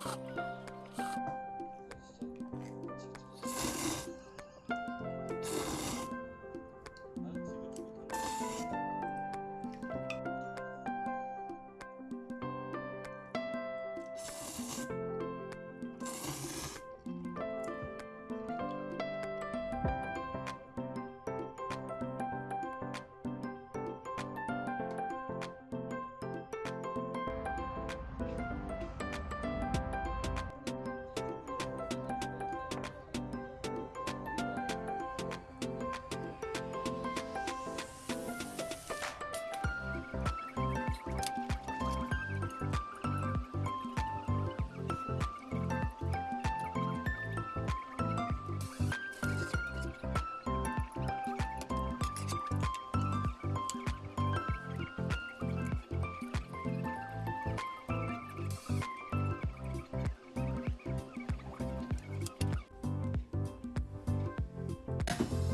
ピッ! you